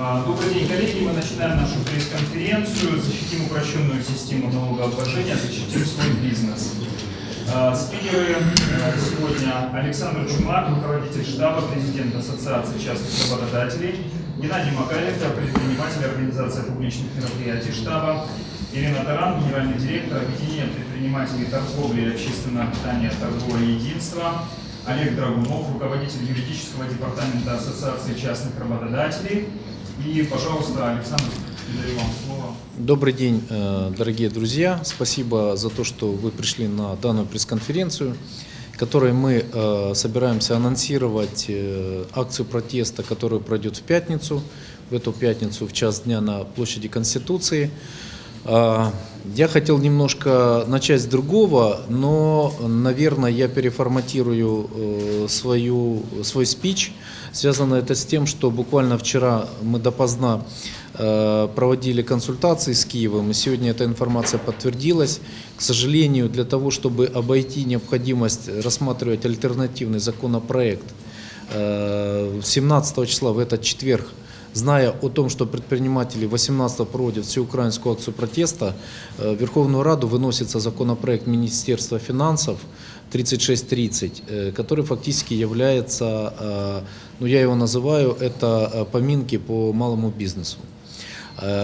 А, Добрый день, коллеги. Мы начинаем нашу пресс-конференцию. Защитим упрощенную систему налогообложения, защитим свой бизнес. А, Спикеры э, сегодня Александр Чумак, руководитель штаба президента Ассоциации частных работодателей, Геннадий Макаренко, предприниматель Организации публичных мероприятий штаба, Ирина Таран, генеральный директор Объединения предпринимателей торговли и общественного питания торговое единство, Олег Драгунов, руководитель юридического департамента Ассоциации частных работодателей. И, пожалуйста, Александр, передаю вам слово. Добрый день, э, дорогие друзья. Спасибо за то, что вы пришли на данную пресс-конференцию, которой мы э, собираемся анонсировать э, акцию протеста, которая пройдет в пятницу, в эту пятницу в час дня на площади Конституции. А, Я хотел немножко начать с другого, но, наверное, я переформатирую свою, свой спич. Связано это с тем, что буквально вчера мы допоздна э, проводили консультации с Киевом, и сегодня эта информация подтвердилась. К сожалению, для того, чтобы обойти необходимость рассматривать альтернативный законопроект, э, 17 числа в этот четверг Зная о том, что предприниматели 18 проводят всеукраинскую акцию протеста, э, в Верховную Раду выносится законопроект Министерства финансов 3630, э, который фактически является, э, ну я его называю, это э, поминки по малому бизнесу.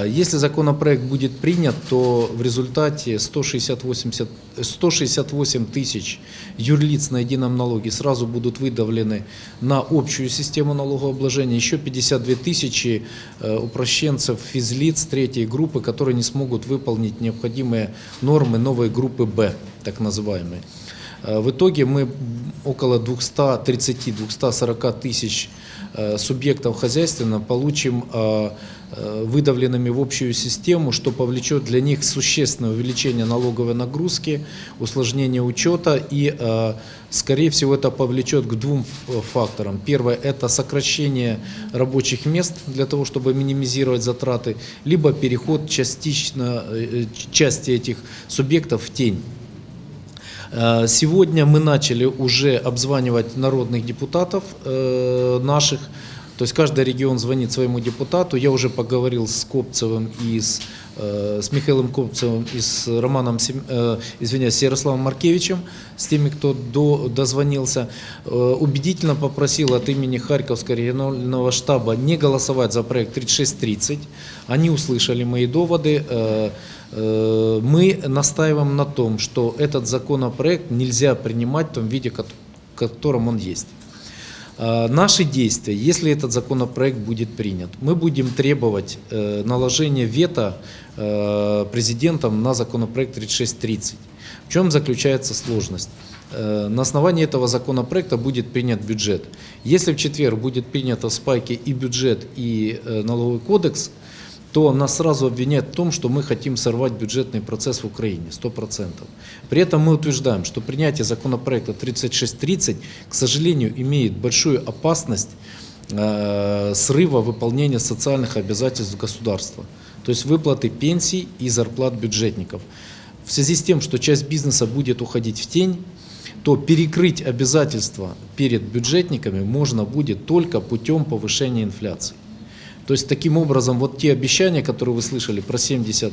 Если законопроект будет принят, то в результате 168, 168 тысяч юрлиц на едином налоге сразу будут выдавлены на общую систему налогообложения. Еще 52 тысячи упрощенцев физлиц третьей группы, которые не смогут выполнить необходимые нормы новой группы «Б», так называемые. Э, В итоге мы около 230-240 тысяч э, субъектов хозяйственно получим э, выдавленными в общую систему, что повлечет для них существенное увеличение налоговой нагрузки, усложнение учета и, скорее всего, это повлечет к двум факторам. Первое – это сокращение рабочих мест для того, чтобы минимизировать затраты, либо переход частично, части этих субъектов в тень. Э, Сегодня мы начали уже обзванивать народных депутатов э, наших. То есть каждый регион звонит своему депутату. Я уже поговорил с Копцевым и с, э, с Михаилом Копцевым и с Романом, э, извиняюсь, с Ярославом Маркевичем, с теми, кто до, дозвонился. Э, Убедительно попросил от имени Харьковского регионального штаба не голосовать за проект 3630. Они услышали мои доводы. Э, Мы настаиваем на том, что этот законопроект нельзя принимать в том виде, в котором он есть. Э, Наши действия, если этот законопроект будет принят, мы будем требовать э, наложения вето э, президентом на законопроект 3630. В чем заключается сложность? Э, На основании этого законопроекта будет принят бюджет. Если в четверг будет принято в спайке и бюджет, и э, налоговый кодекс, то нас сразу обвиняют в том, что мы хотим сорвать бюджетный процесс в Украине, 100%. При этом мы утверждаем, что принятие законопроекта 3630, к сожалению, имеет большую опасность э, срыва выполнения социальных обязательств государства, то есть выплаты пенсий и зарплат бюджетников. В связи с тем, что часть бизнеса будет уходить в тень, то перекрыть обязательства перед бюджетниками можно будет только путем повышения инфляции. То есть таким образом вот те обещания, которые вы слышали про 70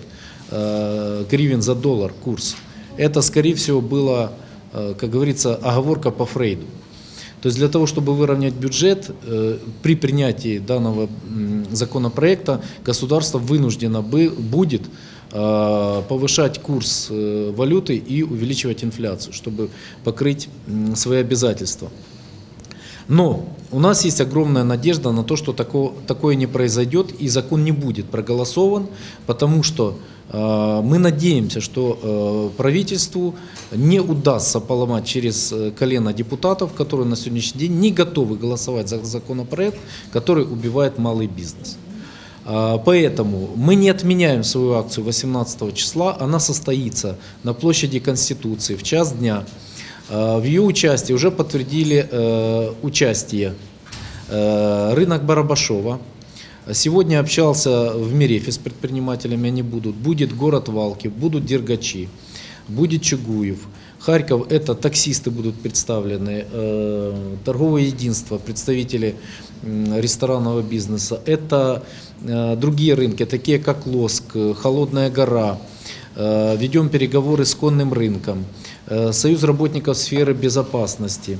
э, гривен за доллар курс, это скорее всего было, э, как говорится, оговорка по Фрейду. То есть для того, чтобы выровнять бюджет, э, при принятии данного законопроекта государство вынуждено бы- будет э, повышать курс э, валюты и увеличивать инфляцию, чтобы покрыть свои обязательства. Но у нас есть огромная надежда на то, что тако- такое не произойдет и закон не будет проголосован, потому что э, мы надеемся, что э, правительству не удастся поломать через э, колено депутатов, которые на сегодняшний день не готовы голосовать за законопроект, который убивает малый бизнес. А, Поэтому мы не отменяем свою акцию 18 числа, она состоится на площади Конституции в час дня. А, В ее участии уже подтвердили э, участие э, рынок Барабашова. Сегодня общался в Мерефе с предпринимателями, они будут. Будет город Валки, будут Дергачи, будет Чугуев. Харьков – это таксисты будут представлены, э, торговое единство, представители ресторанного бизнеса. Это э, другие рынки, такие как Лоск, э, Холодная гора. Э, Ведем переговоры с конным рынком. Э, Союз работников сферы безопасности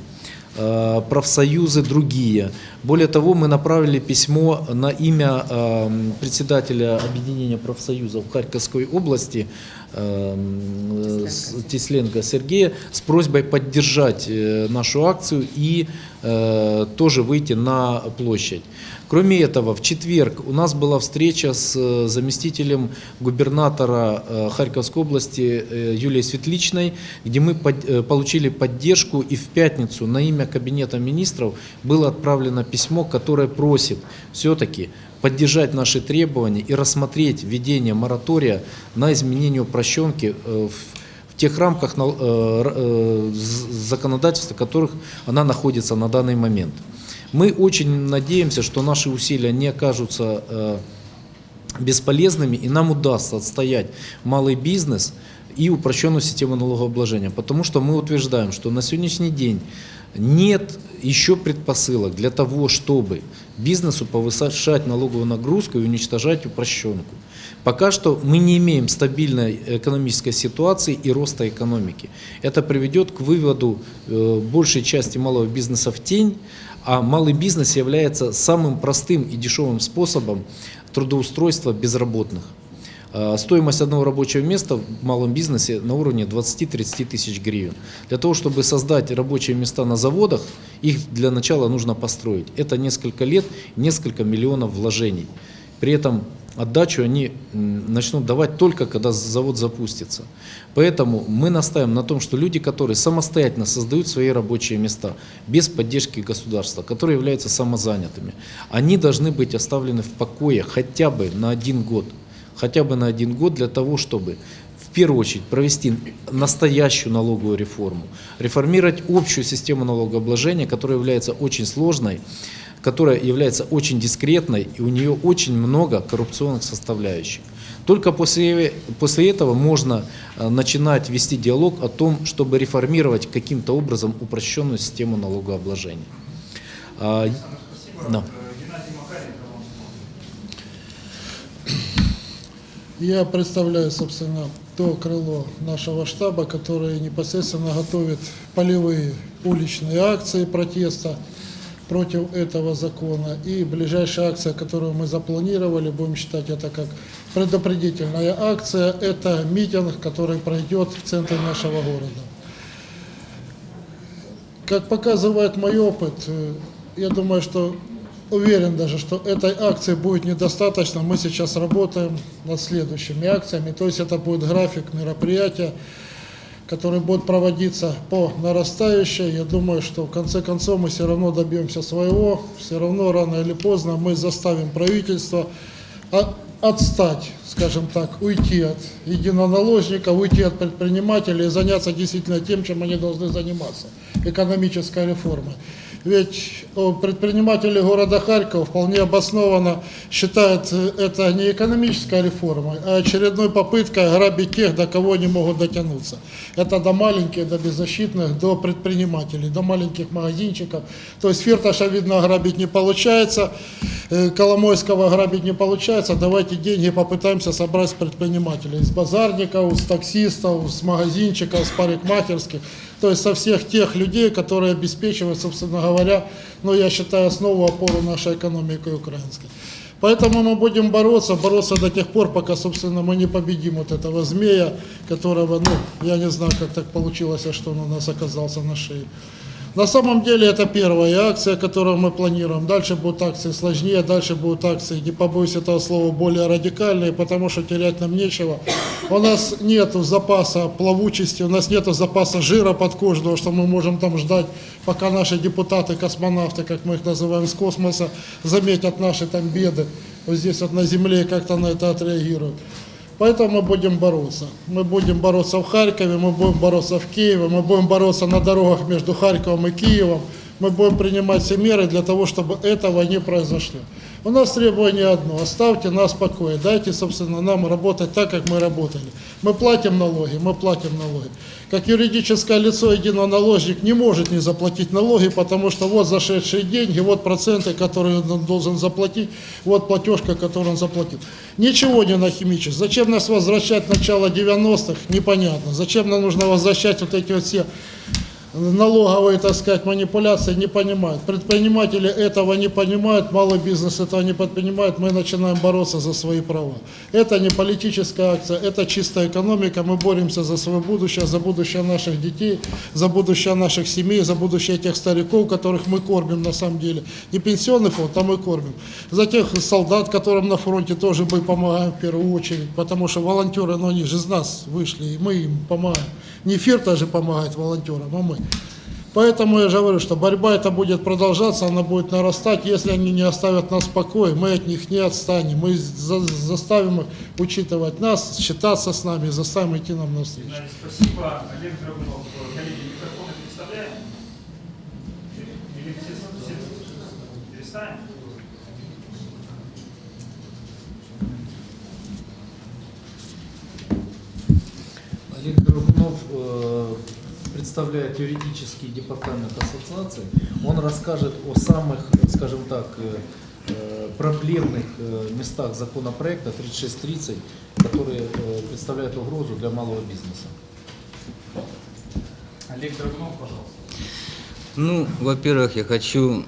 э, профсоюзы другие. Более того, мы направили письмо на имя э, председателя объединения профсоюзов Харьковской области э, с- Тесленко Сергея с просьбой поддержать э, нашу акцию и э, тоже выйти на площадь. Кроме этого, в четверг у нас была встреча с э, заместителем губернатора Харьковской области Юлией Светличной, где мы получили поддержку и в пятницу на имя Кабинета министров было отправлено письмо, которое просит все-таки поддержать наши требования и рассмотреть введение моратория на изменение упрощенки э, в тех рамках э, э, законодательства, в которых она находится на данный момент. Мы очень надеемся, что наши усилия не окажутся бесполезными, и нам удастся отстоять малый бизнес и упрощенную систему налогообложения. Потому что мы утверждаем, что на сегодняшний день нет еще предпосылок для того, чтобы бизнесу повышать налоговую нагрузку и уничтожать упрощенку. Пока что мы не имеем стабильной экономической ситуации и роста экономики. Это приведет к выводу э, большей части малого бизнеса в тень, а малый бизнес является самым простым и дешевым способом трудоустройства безработных. Э, Стоимость одного рабочего места в малом бизнесе на уровне 20-30 тысяч гривен. Для того, чтобы создать рабочие места на заводах, их для начала нужно построить. Это несколько лет, несколько миллионов вложений. При этом отдачу они начнут давать только, когда завод запустится. Поэтому мы настаиваем на том, что люди, которые самостоятельно создают свои рабочие места, без поддержки государства, которые являются самозанятыми, они должны быть оставлены в покое хотя бы на один год. Хотя бы на один год для того, чтобы в первую очередь провести настоящую налоговую реформу, реформировать общую систему налогообложения, которая является очень сложной, которая является очень дискретной, и у нее очень много коррупционных составляющих. Только после, после этого можно э, начинать вести диалог о том, чтобы реформировать каким-то образом упрощенную систему налогообложения. А, Спасибо. Да. Э, Геннадий Макаренко вам слово. Я представляю, собственно, то крыло нашего штаба, которое непосредственно готовит полевые уличные акции протеста против этого закона. И ближайшая акция, которую мы запланировали, будем считать это как предупредительная акция, это митинг, который пройдет в центре нашего города. Как показывает мой опыт, э, я думаю, что уверен даже, что этой акции будет недостаточно. Мы сейчас работаем над следующими акциями. То есть это будет график мероприятия, который будет проводиться по нарастающей. Я думаю, что в конце концов мы все равно добьемся своего. Все равно рано или поздно мы заставим правительство отстать, скажем так, уйти от единоналожника, уйти от предпринимателей и заняться действительно тем, чем они должны заниматься – экономической реформой. Ведь о, предприниматели города Харькова вполне обоснованно считают э, это не экономической реформой, а очередной попыткой грабить тех, до кого они могут дотянуться. Это до маленьких, до беззащитных, до предпринимателей, до маленьких магазинчиков. То есть Фирташа, видно, грабить не получается, э, Коломойского грабить не получается. Давайте деньги попытаемся собрать с предпринимателей, с базарников, с таксистов, с магазинчиков, с парикмахерских. То есть со всех тех людей, которые обеспечивают, собственно говоря, ну, я считаю, основу, опору нашей экономики украинской. Поэтому мы будем бороться, бороться до тех пор, пока, собственно, мы не победим вот этого змея, которого, ну, я не знаю, как так получилось, а что он у нас оказался на шее. На самом деле это первая акция, которую мы планируем. Дальше будут акции сложнее, дальше будут акции, не побоюсь этого слова, более радикальные, потому что терять нам нечего. У нас нет запаса плавучести, у нас нет запаса жира подкожного, что мы можем там ждать, пока наши депутаты, космонавты, как мы их называем, с космоса, заметят наши там беды вот здесь вот на Земле как-то на это отреагируют. Поэтому мы будем бороться. Мы будем бороться в Харькове, мы будем бороться в Киеве, мы будем бороться на дорогах между Харьковом и Киевом. Мы будем принимать все меры для того, чтобы этого не произошло. У нас требование одно, оставьте нас в покое, дайте, собственно, нам работать так, как мы работали. Мы платим налоги, мы платим налоги. Как юридическое лицо единоналожник не может не заплатить налоги, потому что вот зашедшие деньги, вот проценты, которые он должен заплатить, вот платежка, которую он заплатил. Ничего не нахимичить. Зачем нас возвращать начало 90-х, непонятно. Зачем нам нужно возвращать вот эти вот все налоговые, так сказать, манипуляции не понимают. Предприниматели этого не понимают, малый бизнес этого не понимает, мы начинаем бороться за свои права. Это не политическая акция, это чистая экономика, мы боремся за свое будущее, за будущее наших детей, за будущее наших семей, за будущее тех стариков, которых мы кормим на самом деле. Не пенсионный фонд, а мы кормим. За тех солдат, которым на фронте тоже мы помогаем в первую очередь, потому что волонтеры, ну они же из нас вышли, и мы им помогаем. Не эфир даже помогает волонтерам, а мы. Поэтому я же говорю, что борьба эта будет продолжаться, она будет нарастать. Если они не оставят нас в покое, мы от них не отстанем. Мы за- заставим их учитывать нас, считаться с нами, заставим идти нам навстречу. Спасибо. Олег Драгунов, коллеги, микрофоны представляем? Или все, все перестанем? Драгунов э, представляет юридический департамент ассоциации. Он расскажет о самых, скажем так, э, э, проблемных местах законопроекта 3630, которые представляют угрозу для малого бизнеса. Олег Драгунов, пожалуйста. Ну, во-первых, я хочу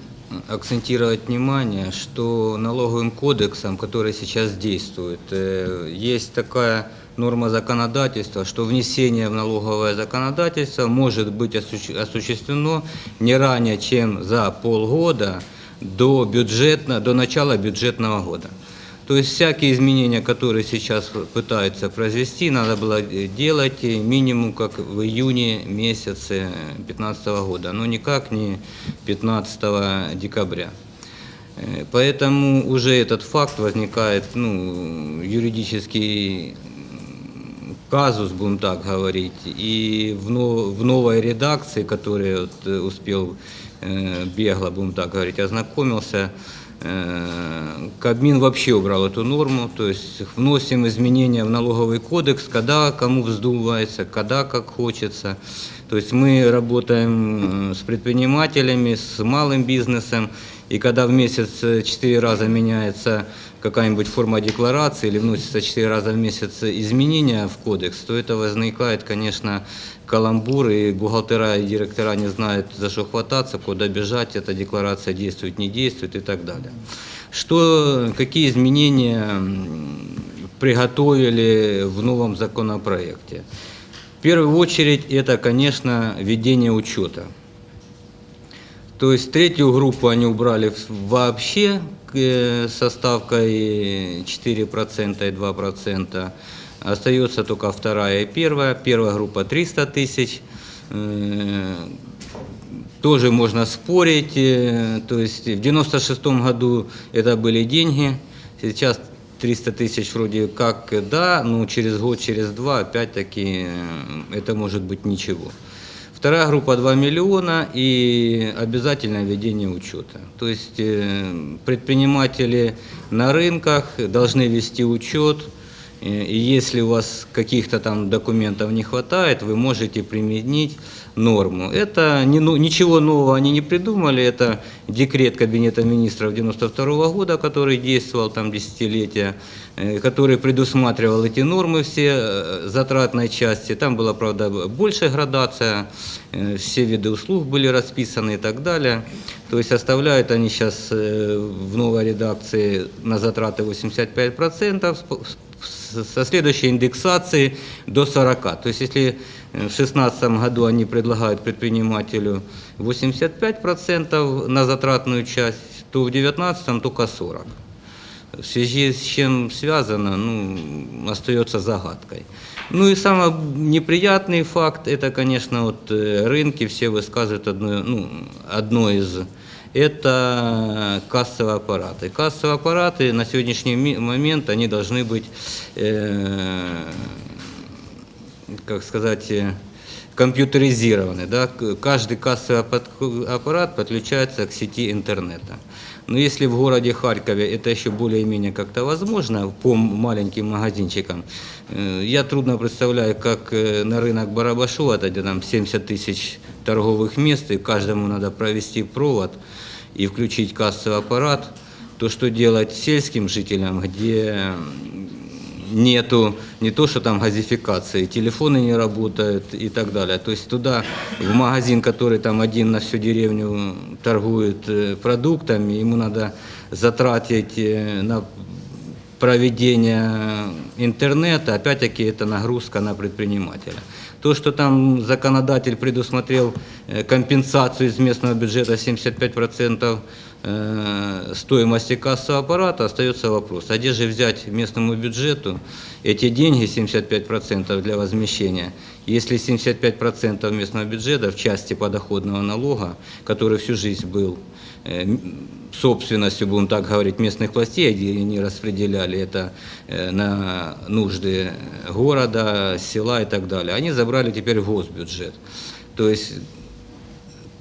акцентировать внимание, что налоговым кодексом, который сейчас действует, есть такая норма законодательства, что внесение в налоговое законодательство может быть осущ- осуществлено не ранее, чем за полгода до, бюджетно, до начала бюджетного года. То есть всякие изменения, которые сейчас пытаются произвести, надо было э, делать э, минимум как в июне месяце 2015 года, но никак не 15 декабря. Э, Поэтому уже этот факт возникает, ну, юридический казус, будем так говорить, и в, в новой редакции, которая вот, э, успел э, бегло, будем так говорить, ознакомился, э, Кабмин вообще убрал эту норму, то есть вносим изменения в налоговый кодекс, когда кому вздумается, когда как хочется. То есть мы работаем с предпринимателями, с малым бизнесом, и когда в месяц четыре раза меняется какая-нибудь форма декларации или вносится четыре раза в месяц изменения в кодекс, то это возникает, конечно, каламбур, и бухгалтера и директора не знают, за что хвататься, куда бежать, эта декларация действует, не действует и так далее. Что, какие изменения приготовили в новом законопроекте? В первую очередь это, конечно, введение учета. То есть третью группу они убрали вообще со ставкой 4% и 2%. Остается только вторая и первая. Первая группа 300 тысяч. Э, Тоже можно спорить. э, То есть в 96 году это были деньги. Сейчас 300 тысяч вроде как э, да, но через год, через два опять-таки э, это может быть ничего. Вторая группа 2 миллиона и обязательное ведение учета. То есть э, предприниматели на рынках должны вести учет, и если у вас каких-то там документов не хватает, вы можете применить норму. Это не, ну, ничего нового они не придумали, это декрет Кабинета министров 92 года, который действовал там десятилетия, э, который предусматривал эти нормы все э, затратной части. Там была, правда, большая градация, э, все виды услуг были расписаны и так далее. То есть оставляют они сейчас в новой редакции на затраты 85%, с- с- со следующей индексации до 40. То есть если э, в 2016 году они предлагают предпринимателю 85% на затратную часть, то в 2019 только 40. В связи с чем связано, ну, остается загадкой. Ну и самый неприятный факт, это, конечно, вот э, рынки все высказывают одно, ну, одно из, это кассовые аппараты. Кассовые аппараты на сегодняшний момент, они должны быть, э, как сказать, э, компьютеризированы. Да? Каждый кассовый аппарат подключается к сети интернета. Но если в городе Харькове это еще более-менее как-то возможно по маленьким магазинчикам, э, я трудно представляю, как э, на рынок Барабашова, где там 70 тысяч торговых мест, и каждому надо провести провод и включить кассовый аппарат, то что делать сельским жителям, где нету не то, что там газификации, телефоны не работают и так далее. То есть туда, в магазин, который там один на всю деревню торгует э, продуктами, ему надо затратить э, на проведение интернета, опять-таки это нагрузка на предпринимателя. То, что там законодатель предусмотрел э, компенсацию из местного бюджета 75% э, стоимости кассового аппарата, остается вопрос, а где же взять местному бюджету эти деньги, 75% для возмещения, если 75% местного бюджета в части подоходного налога, который всю жизнь был собственностью, будем так говорить, местных властей, где они распределяли это э, на нужды города, села и так далее, они забрали теперь в госбюджет. То есть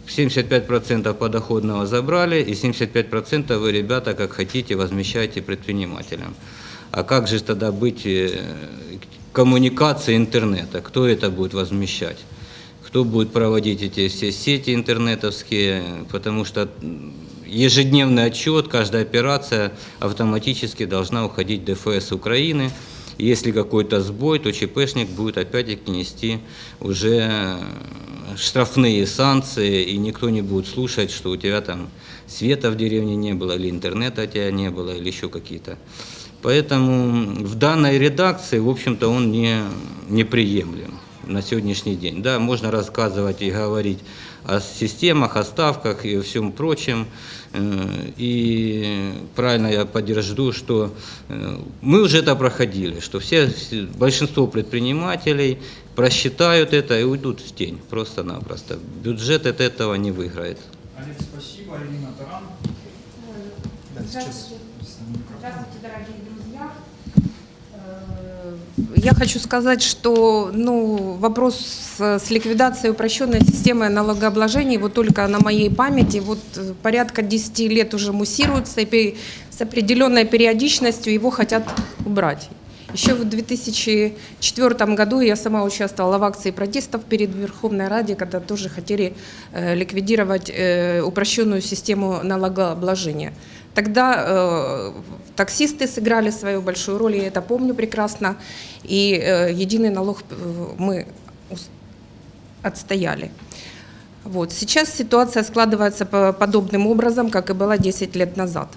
75% подоходного забрали, и 75% вы, ребята, как хотите, возмещаете предпринимателям. А как же тогда быть э, коммуникацией интернета? Кто это будет возмещать? Кто будет проводить эти все сети интернетовские? Потому что ежедневный отчет, каждая операция автоматически должна уходить в ДФС Украины. Если какой-то сбой, то ЧПшник будет опять-таки нести уже э, штрафные санкции, и никто не будет слушать, что у тебя там света в деревне не было, или интернета у тебя не было, или еще какие-то. Поэтому в данной редакции, в общем-то, он не, неприемлем на сегодняшний день. Да, можно рассказывать и говорить о системах, о ставках и всем прочем. Э, И правильно я поддержу, что э, мы уже это проходили, что все, большинство предпринимателей просчитают это и уйдут в тень просто-напросто. Бюджет от этого не выиграет. Олег, спасибо. Ирина Таран. Здравствуйте. Здравствуйте, дорогие Я хочу сказать, что ну, вопрос с, ликвидацией упрощенной системы налогообложения, вот только на моей памяти, вот э, порядка 10 лет уже муссируется, и с определенной периодичностью его хотят убрать. Еще в 2004 году я сама участвовала в акции протестов перед Верховной Раде, когда тоже хотели э, ликвидировать э, упрощенную систему налогообложения. Тогда э, таксисты сыграли свою большую роль, я это помню прекрасно, и э, единый налог э, мы отстояли. Вот. Сейчас ситуация складывается по- подобным образом, как и была 10 лет назад.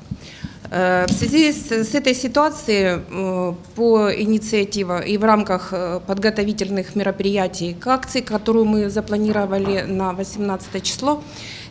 Э, В связи с, с этой ситуацией э, по инициативе и в рамках подготовительных мероприятий к акции, которую мы запланировали на 18 число,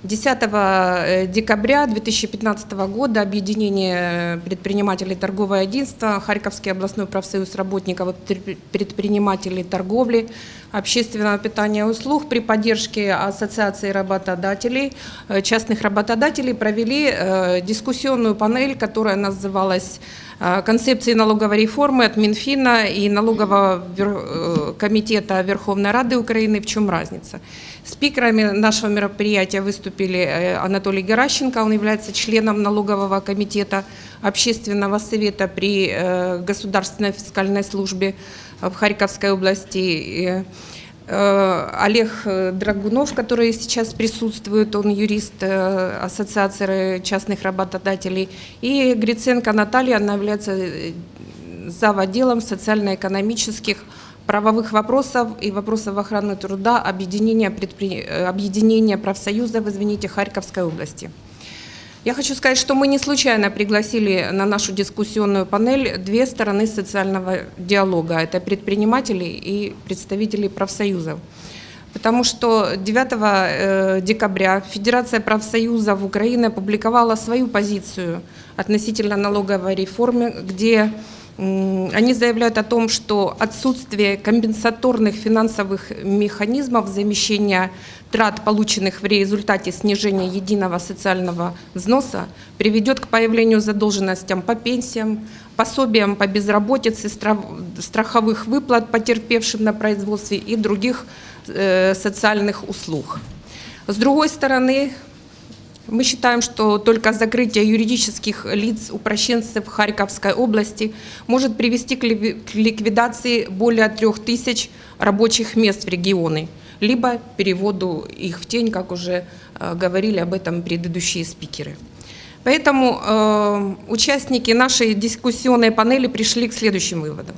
10 э, декабря 2015 года объединение предпринимателей торговое единство, Харьковский областной профсоюз работников и предпри- предпринимателей торговли, общественного питания и услуг при поддержке Ассоциации работодателей, э, частных работодателей провели э, дискуссионную панель, которая называлась э, «Концепции налоговой реформы от Минфина и налогового э, комитета Верховной Рады Украины. В чем разница?» Спикерами нашего мероприятия выступили э, Анатолий Геращенко, он является членом налогового комитета общественного совета при э, Государственной фискальной службе в Харьковской области. Э, Олег э, Драгунов, который сейчас присутствует, он юрист э, Ассоциации частных работодателей, и Гриценко Наталья, она является э, зав. отделом социально-экономических правовых вопросов и вопросов охраны труда объединения, предпри... э, объединения профсоюзов, извините, Харьковской области. Я хочу сказать, что мы не случайно пригласили на нашу дискуссионную панель две стороны социального диалога. Это предприниматели и представители профсоюзов. Потому что 9 э, декабря Федерация профсоюзов Украины опубликовала свою позицию относительно налоговой реформы, где они заявляют о том, что отсутствие компенсаторных финансовых механизмов замещения трат, полученных в результате снижения единого социального взноса, приведет к появлению задолженностям по пенсиям, пособиям по безработице, страховых выплат потерпевшим на производстве и других э, социальных услуг. С другой стороны, Мы считаем, что только закрытие юридических лиц упрощенцев Харьковской области может привести к ликви- к ликвидации более трех тысяч рабочих мест в регионы, либо переводу их в тень, как уже э, говорили об этом предыдущие спикеры. Поэтому э, участники нашей дискуссионной панели пришли к следующим выводам.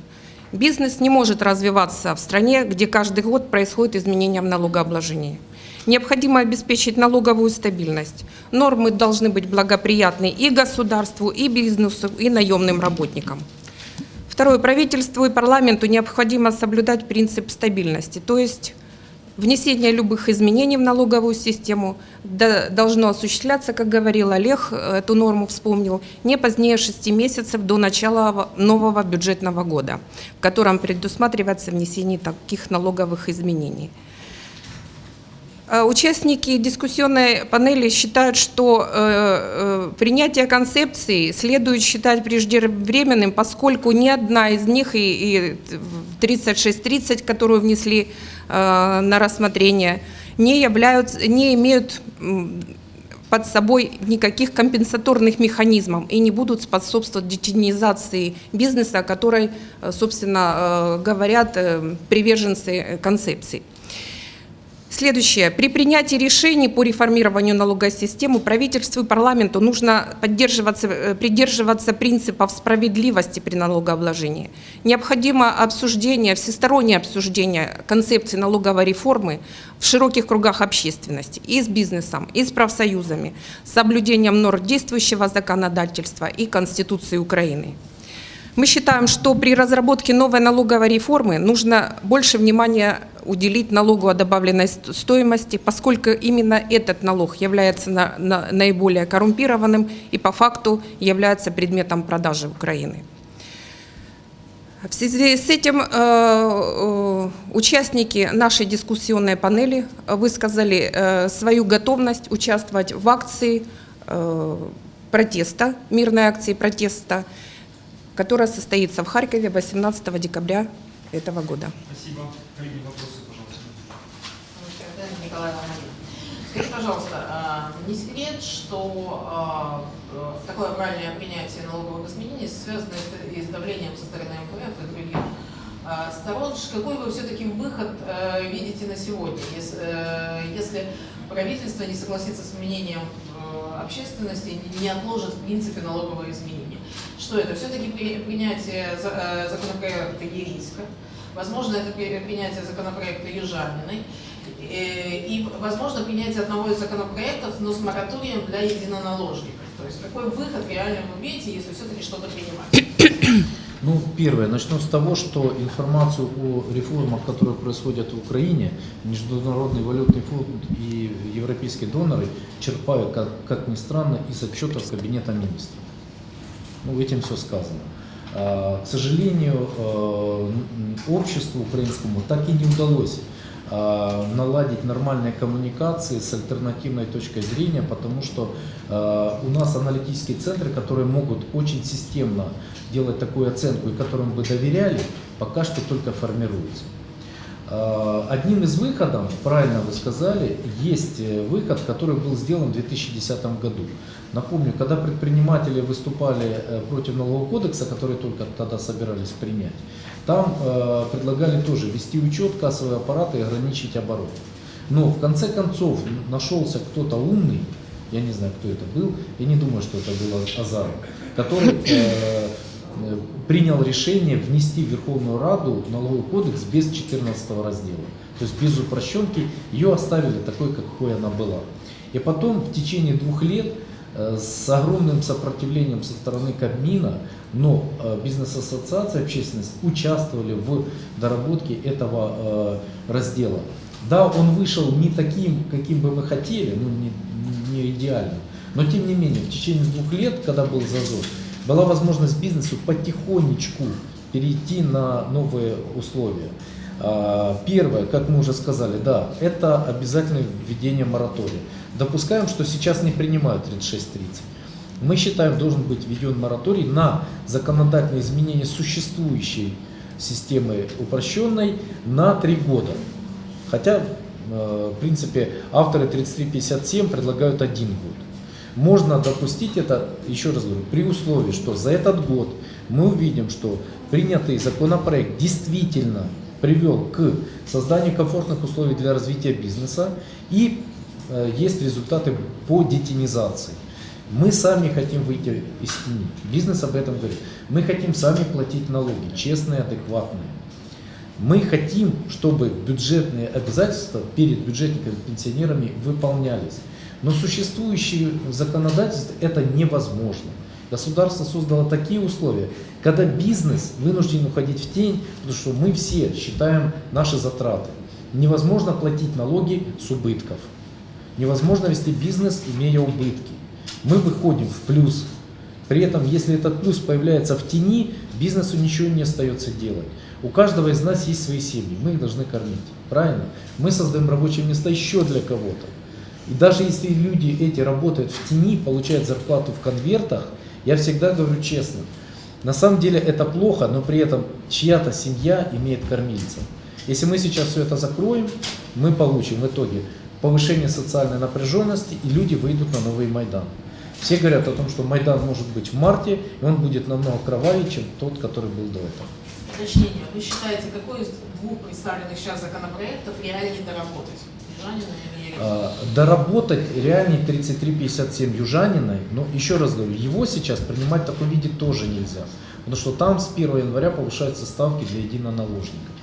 Бизнес не может развиваться в стране, где каждый год происходит изменение в налогообложении. Необходимо обеспечить налоговую стабильность. Нормы должны быть благоприятны и государству, и бизнесу, и наемным работникам. Второе. Правительству и парламенту необходимо соблюдать принцип стабильности, то есть внесение любых изменений в налоговую систему до- должно осуществляться, как говорил Олег, э, эту норму вспомнил, не позднее 6 месяцев до начала во- нового бюджетного года, в котором предусматривается внесение таких налоговых изменений. Э, Участники дискуссионной панели считают, что э, э, принятие концепции следует считать преждевременным, поскольку ни одна из них, и, и 3630, которую внесли на рассмотрение, не, являются, не имеют под собой никаких компенсаторных механизмов и не будут способствовать детинизации бизнеса, о которой, собственно, говорят приверженцы концепции. Следующее. При принятии решений по реформированию налоговой системы правительству и парламенту нужно поддерживаться, э, придерживаться принципов справедливости при налогообложении. Необходимо обсуждение, всестороннее обсуждение концепции налоговой реформы в широких кругах общественности и с бизнесом, и с профсоюзами, с соблюдением норм действующего законодательства и Конституции Украины. Мы считаем, что при разработке новой налоговой реформы нужно больше внимания уделить налогу о добавленной ст- стоимости, поскольку именно этот налог является на- на- наиболее коррумпированным и по факту является предметом продажи Украины. В связи с этим э, э, участники нашей дискуссионной панели высказали э, свою готовность участвовать в акции э, протеста, мирной акции протеста, которая состоится в Харькове 18 декабря этого года. Спасибо. Коллеги, вопросы, пожалуйста. Скажите, пожалуйста, а, не секрет, что а, э, такое правильное принятие налоговых изменений связано с- и с давлением со стороны МВФ и других сторон. Ш- Какой вы все-таки выход э, видите на сегодня, если, э, если правительство не согласится с мнением э, общественности не отложит в принципе налоговые изменения? Что это? Все-таки при- принятие за- э, законопроекта Ериска, возможно, это при- принятие законопроекта Южаниной, Э, и, возможно, принятие одного из законопроектов, но с мораторием для единоналожников. То есть какой выход реально вы видите, если все-таки что-то принимать? Ну, первое, начну с того, что информацию о реформах, которые происходят в Украине, Международный валютный фонд и европейские доноры черпают, как, как ни странно, из отчетов Кабинета министров. Ну, этим все сказано. А, К сожалению, э, обществу украинскому так и не удалось наладить нормальные коммуникации с альтернативной точкой зрения, потому что э, у нас аналитические центры, которые могут очень системно делать такую оценку и которым бы доверяли, пока что только формируются. Э, Одним из выходов, правильно вы сказали, есть э, выход, который был сделан в 2010 году. Напомню, когда предприниматели выступали э, против налогового кодекса, который только тогда собирались принять, там э, предлагали тоже вести учет, кассовые аппараты и ограничить оборот. Но в конце концов нашелся кто-то умный, я не знаю, кто это был, я не думаю, что это был Азаров, который э, э, принял решение внести в Верховную Раду налоговый кодекс без 14 раздела. То есть без упрощенки, ее оставили такой, какой она была. И потом в течение двух лет с огромным сопротивлением со стороны Кабмина, но э, бизнес-ассоциации, общественность участвовали в доработке этого э, раздела. Да, он вышел не таким, каким бы мы хотели, ну не, не идеальным, но тем не менее в течение двух лет, когда был зазор, была возможность бизнесу потихонечку перейти на новые условия. А, Первое, как мы уже сказали, да, это обязательное введение моратория. Допускаем, что сейчас не принимают 3630. Мы считаем, должен быть введен мораторий на законодательные изменения существующей системы упрощенной на три года. Хотя, э, в принципе, авторы 3357 предлагают один год. Можно допустить это, еще раз говорю, при условии, что за этот год мы увидим, что принятый законопроект действительно привел к созданию комфортных условий для развития бизнеса и есть результаты по детинизации. Мы сами хотим выйти из тени. Бизнес об этом говорит. Мы хотим сами платить налоги, честные, адекватные. Мы хотим, чтобы бюджетные обязательства перед бюджетниками пенсионерами выполнялись. Но существующее законодательство это невозможно. Государство создало такие условия, когда бизнес вынужден уходить в тень, потому что мы все считаем наши затраты. Невозможно платить налоги с убытков. Невозможно вести бизнес, имея убытки. Мы выходим в плюс. При этом, если этот плюс появляется в тени, бизнесу ничего не остается делать. У каждого из нас есть свои семьи, мы их должны кормить. Правильно? Мы создаем рабочие места еще для кого-то. И даже если люди эти работают в тени, получают зарплату в конвертах, я всегда говорю честно, на самом деле это плохо, но при этом чья-то семья имеет кормильца. Если мы сейчас все это закроем, мы получим в итоге повышение социальной напряженности, и люди выйдут на новый Майдан. Все говорят о том, что Майдан может быть в марте, и он будет намного кровавее, чем тот, который был до этого. Уточнение. Вы считаете, какой из двух представленных сейчас законопроектов реальнее доработать? Южанина или? А, Доработать реальный 3357 Южаниной, но еще раз говорю, его сейчас принимать в таком виде тоже нельзя. Потому что там с 1 января повышаются ставки для единоналожников.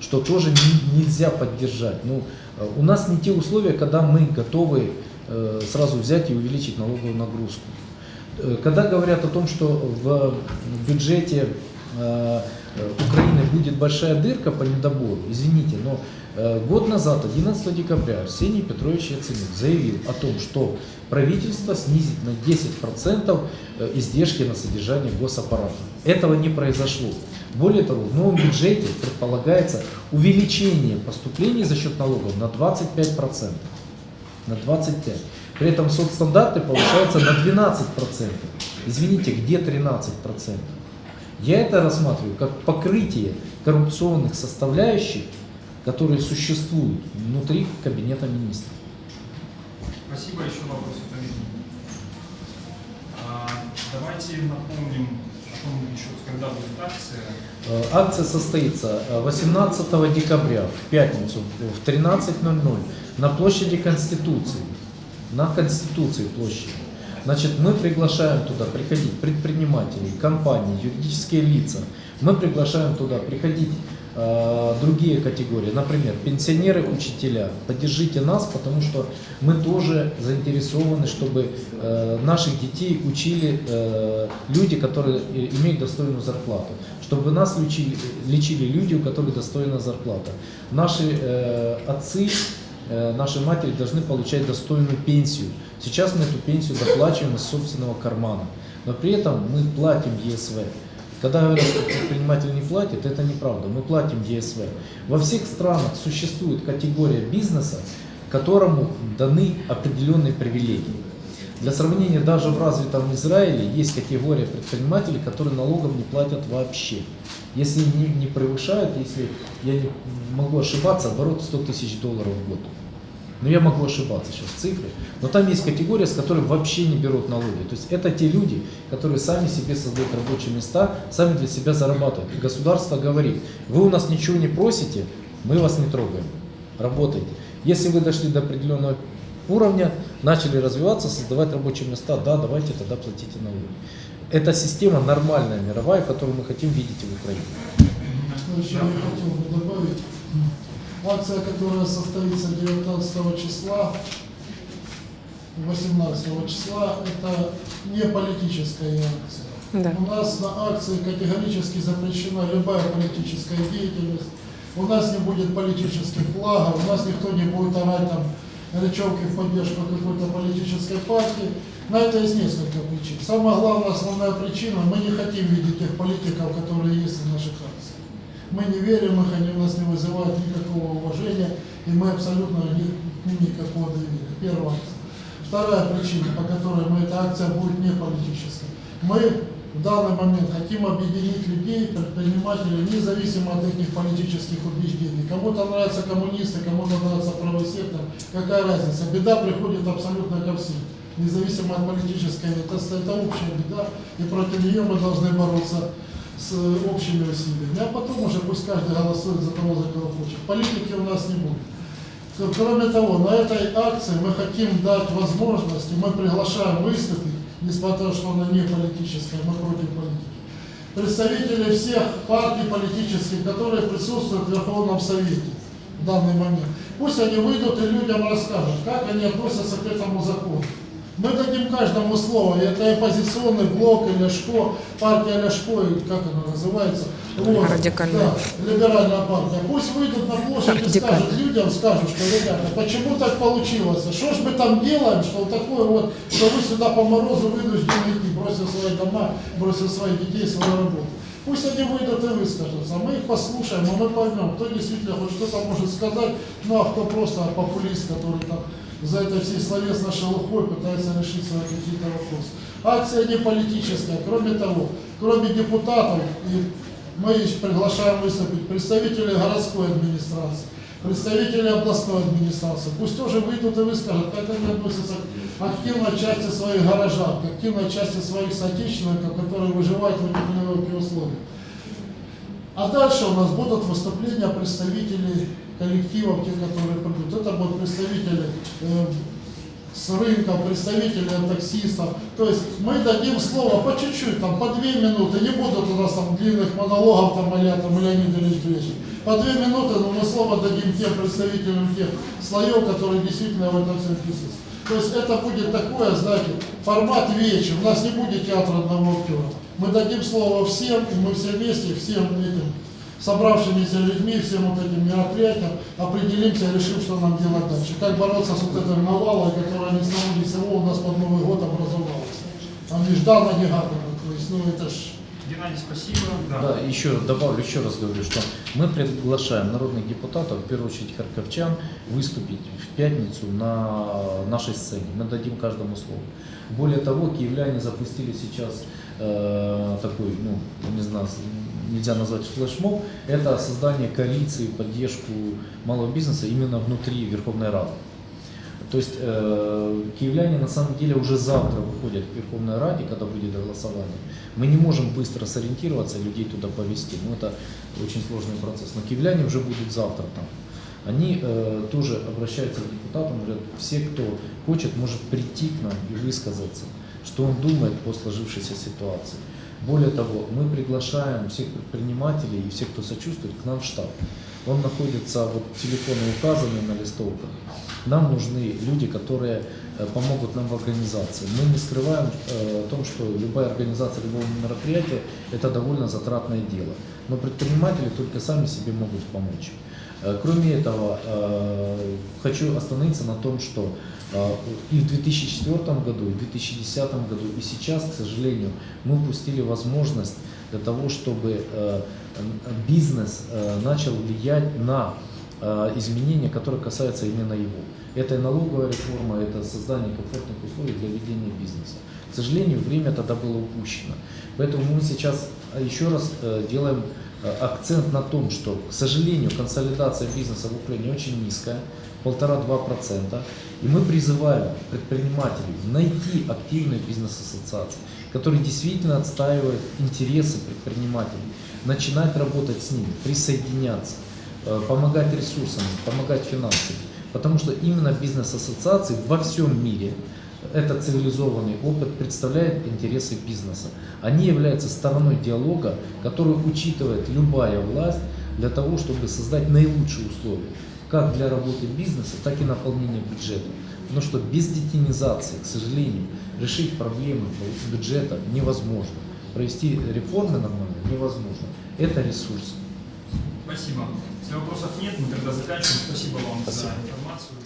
Что тоже не- нельзя поддержать. Ну, у нас не те условия, когда мы готовы э, сразу взять и увеличить налоговую нагрузку. Э, Когда говорят о том, что в бюджете э, Украины будет большая дырка по недобору, извините, но год назад, 11 декабря, Арсений Петрович Яценюк заявил о том, что правительство снизит на 10% э, издержки на содержание госаппарата. Этого не произошло. Более того, в новом бюджете предполагается увеличение поступлений за счет налогов на 25% на 25. При этом соцстандарты повышаются на 12%. Извините, где 13%? Я это рассматриваю как покрытие коррупционных составляющих, которые существуют внутри кабинета министров. Спасибо. Еще вопросы коллеги? А, Давайте напомним, о еще, когда будет акция. Э, Акция состоится э, 18 декабря в пятницу в 13.00 на площади Конституции. На Конституции площади. Значит, мы приглашаем туда приходить предпринимателей, компании, юридические лица. Мы приглашаем туда приходить э, другие категории, например, пенсионеры, учителя. Поддержите нас, потому что мы тоже заинтересованы, чтобы э, наших детей учили э, люди, которые э, имеют достойную зарплату. Чтобы нас лечили, лечили люди, у которых достойная зарплата. Наши э, отцы, э, наши матери должны получать достойную пенсию. Сейчас мы эту пенсию доплачиваем из собственного кармана. Но при этом мы платим ЕСВ. Когда говорят, что предприниматель не платит, это неправда. Мы платим ЕСВ. Во всех странах существует категория бизнеса, которому даны определенные привилегии. Для сравнения, даже в развитом Израиле есть категория предпринимателей, которые налогов не платят вообще. Если не, не превышают, если я не могу ошибаться, оборот 100 тысяч долларов в год. Но я могу ошибаться сейчас в цифре. Но там есть категория, с которой вообще не берут налоги. То есть это те люди, которые сами себе создают рабочие места, сами для себя зарабатывают. И государство говорит, вы у нас ничего не просите, мы вас не трогаем. Работайте. Если вы дошли до определенного уровня, начали развиваться, создавать рабочие места, да, давайте тогда платите налоги. Это система нормальная, мировая, которую мы хотим видеть в Украине. Еще я хотел бы добавить. Акция, которая состоится 19 числа, 18 числа, это не политическая акция. Да. У нас на акции категорически запрещена любая политическая деятельность. У нас не будет политических флагов, у нас никто не будет орать там речевки в поддержку какой-то политической партии. На это есть несколько причин. Самая главная, основная причина, мы не хотим видеть тех политиков, которые есть в наших акциях. Мы не верим их, они у нас не вызывают никакого уважения, и мы абсолютно ни- никакого доверия. Первая акция. Вторая причина, по которой мы, эта акция будет не политической. Мы в данный момент хотим объединить людей, предпринимателей, независимо от их политических убеждений. Кому-то нравятся коммунисты, кому-то нравится правый сектор. Какая разница? Беда приходит абсолютно ко всем. независимо от политической, это, это общая беда, и против нее мы должны бороться с общими усилиями. А потом уже пусть каждый голосует за того, за кого хочет. Политики у нас не будет. Кроме того, на этой акции мы хотим дать возможность, и мы приглашаем выступить, несмотря на что она не политическая, мы против политики, представителей всех партий политических, которые присутствуют в Верховном Совете в данный момент. Пусть они выйдут и людям расскажут, как они относятся к этому закону. Мы дадим каждому слово, это оппозиционный блок или ШКО, партия Ляшко, как она называется, вот, Радикальная. да, либеральная партия. Пусть выйдут на площадь и скажут людям, скажут, что, ребята, почему так получилось? Что ж мы там делаем, что вот такое вот, что вы сюда по морозу вынуждены идти, бросив свои дома, бросив своих детей, свою работу. Пусть они выйдут и выскажутся, мы их послушаем, а мы поймем, кто действительно хоть что-то может сказать, ну а кто просто популист, который там за этой всей словесной шелухой пытается решить свои какие-то вопросы. Акция не политическая, кроме того, кроме депутатов, и мы приглашаем выступить представителей городской администрации, представители областной администрации. Пусть тоже выйдут и выскажут, как они относятся к активной части своих горожан, к активной части своих соотечественников, которые выживают в этих условиях. А дальше у нас будут выступления представителей коллективов, те, которые придут. Это будут представители э, с рынка, представители таксистов. То есть мы дадим слово по чуть-чуть, там, по две минуты. Не будут у нас там длинных монологов, там, а там Леонид Ильич. По две минуты, но мы слово дадим тем представителям тех слоев, которые действительно в этом всем присутствуют. То есть это будет такое, знаете, формат вечер. У нас не будет театра одного актера. Мы дадим слово всем, и мы все вместе, всем этим собравшимися людьми, всем вот этим мероприятиям определимся и решим, что нам делать дальше. Как бороться с вот этой навалой, которая ни с того ни с сего у нас под Новый год образовалась. А нежданно негаданно. То есть, ну это ж Геннадий, спасибо. Да, еще добавлю, еще раз говорю, что мы приглашаем народных депутатов, в первую очередь харьковчан, выступить в пятницу на нашей сцене. Мы дадим каждому слово. Более того, киевляне запустили сейчас э, такой, ну, не знаю, нельзя назвать флешмоб, это создание коалиции, поддержку малого бизнеса именно внутри Верховной Рады. То есть э, киевляне на самом деле уже завтра выходят к Верховной Раде, когда будет голосование. Мы не можем быстро сориентироваться и людей туда повести. Ну, это очень сложный процесс. Но киевляне уже будут завтра там. Они э, тоже обращаются к депутатам, говорят, все, кто хочет, может прийти к нам и высказаться, что он думает по сложившейся ситуации. Более того, мы приглашаем всех предпринимателей и всех, кто сочувствует, к нам в штаб. Он находится, вот телефоны указаны на листовках. Нам нужны люди, которые э, помогут нам в организации. Мы не скрываем э, о том, что любая организация любого мероприятия – это довольно затратное дело. Но предприниматели только сами себе могут помочь. Э, Кроме этого, хочу остановиться на том, что и в 2004 году, и в 2010 году, и сейчас, к сожалению, мы упустили возможность для того, чтобы э, бизнес э, начал влиять на э, изменения, которые касаются именно его. Это и налоговая реформа, это создание комфортных условий для ведения бизнеса. К сожалению, время тогда было упущено. Поэтому мы сейчас еще раз делаем акцент на том, что, к сожалению, консолидация бизнеса в Украине очень низкая, полтора-два процента. И мы призываем предпринимателей найти активные бизнес-ассоциации, которые действительно отстаивают интересы предпринимателей, начинать работать с ними, присоединяться, э, помогать ресурсами, помогать финансами. Потому что именно бизнес-ассоциации во всем мире этот цивилизованный опыт представляет интересы бизнеса. Они являются стороной диалога, который учитывает любая власть для того, чтобы создать наилучшие условия как для работы бизнеса, так и наполнения бюджета. Потому что без детинизации, к сожалению, решить проблемы бюджета невозможно. Провести реформы нормально невозможно. Это ресурс. Спасибо. Если вопросов нет, мы тогда заканчиваем. Спасибо вам за информацию.